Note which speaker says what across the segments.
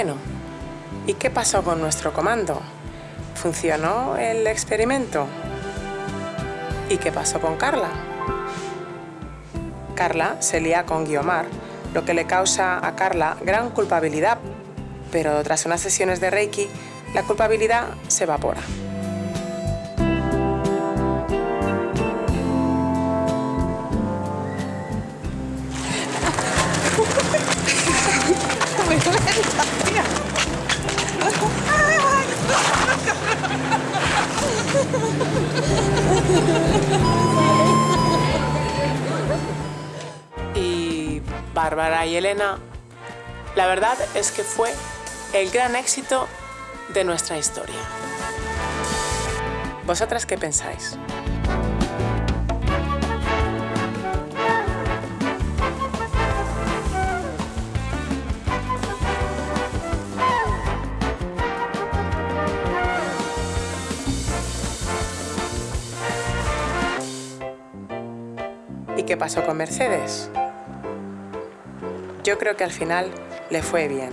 Speaker 1: Bueno, ¿y qué pasó con nuestro comando? ¿Funcionó el experimento? ¿Y qué pasó con Carla? Carla se lía con Guiomar, lo que le causa a Carla gran culpabilidad, pero tras unas sesiones de Reiki, la culpabilidad se evapora. Y Bárbara y Elena, la verdad es que fue el gran éxito de nuestra historia. ¿Vosotras qué pensáis? ¿Y qué pasó con Mercedes? Yo creo que al final le fue bien.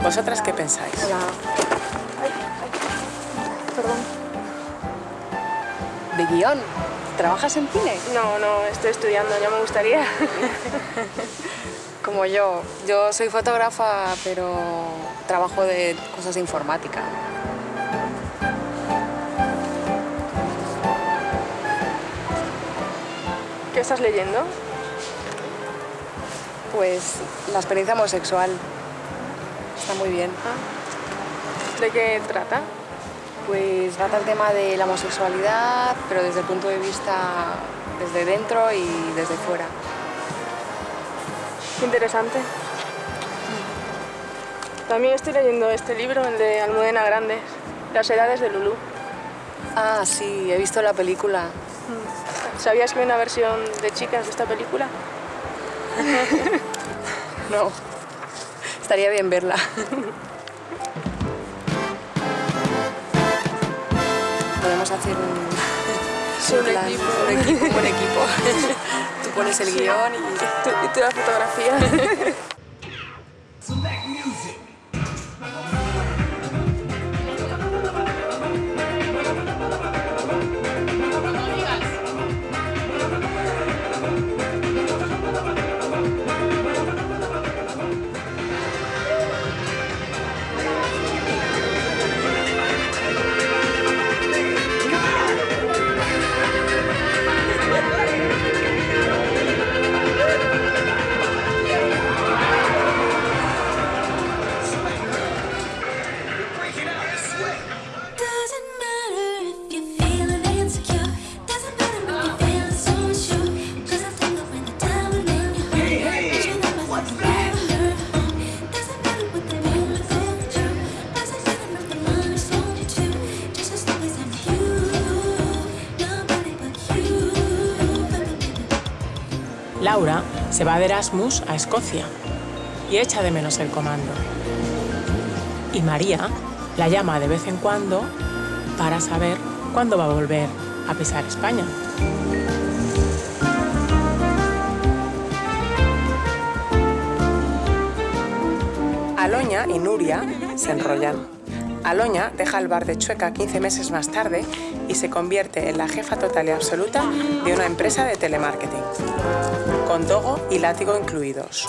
Speaker 1: ¿Vosotras qué pensáis?
Speaker 2: Hola. Ay, ay. Perdón. ¿De guion? ¿Trabajas en cine?
Speaker 3: No, no, estoy estudiando, ya me gustaría.
Speaker 2: Como yo. Yo soy fotógrafa, pero trabajo de cosas de informática.
Speaker 3: ¿Qué estás leyendo?
Speaker 2: Pues la experiencia homosexual. Está muy bien.
Speaker 3: ¿De qué trata?
Speaker 2: Pues trata el tema de la homosexualidad, pero desde el punto de vista desde dentro y desde fuera.
Speaker 3: Qué interesante. También estoy leyendo este libro, el de Almudena Grandes, Las edades de Lulú.
Speaker 2: Ah, sí, he visto la película.
Speaker 3: ¿Sabías que hay una versión de chicas de esta película?
Speaker 2: No. Estaría bien verla. Podemos hacer un...
Speaker 3: Sí, un
Speaker 2: plan,
Speaker 3: equipo.
Speaker 2: Un equipo, un buen equipo. Tú pones el guion y...
Speaker 3: ¿Tú, ¿Y tú la fotografía?
Speaker 1: Laura se va de Erasmus a Escocia y echa de menos el comando. Y María la llama de vez en cuando para saber cuándo va a volver a pisar España. Aloña y Nuria se enrollan. Aloña deja el bar de Chueca 15 meses más tarde y se convierte en la jefa total y absoluta de una empresa de telemarketing, con dogo y látigo incluidos.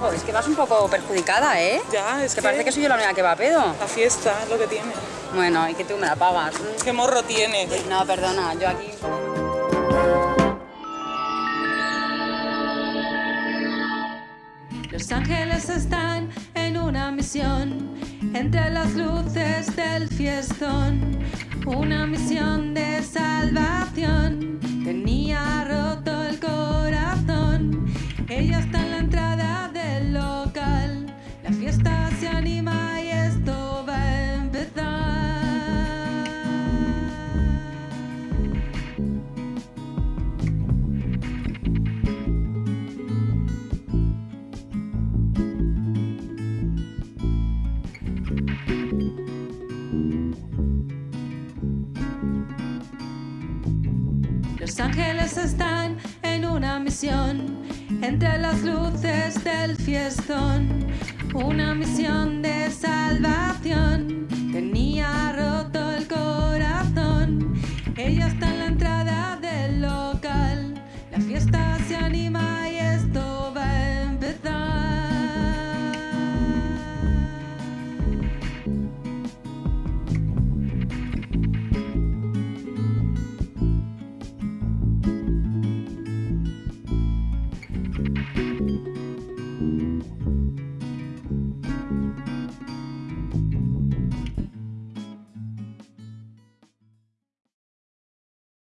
Speaker 2: Oh, es que vas un poco perjudicada, ¿eh?
Speaker 4: Ya, es
Speaker 2: que
Speaker 4: que-
Speaker 2: parece que soy yo la única que va a pedo.
Speaker 4: La fiesta es lo que tiene.
Speaker 2: Bueno, y que tú me la pagas.
Speaker 4: ¿Qué morro tienes?
Speaker 2: No, perdona, yo aquí...
Speaker 5: Los ángeles están una misión entre las luces del fiestón. Una misión de salvación. Tenía roto el corazón. Ella está en la entrada Los ángeles están en una misión entre las luces del fiestón. Una misión de salvación. Tenía roto el corazón. Ella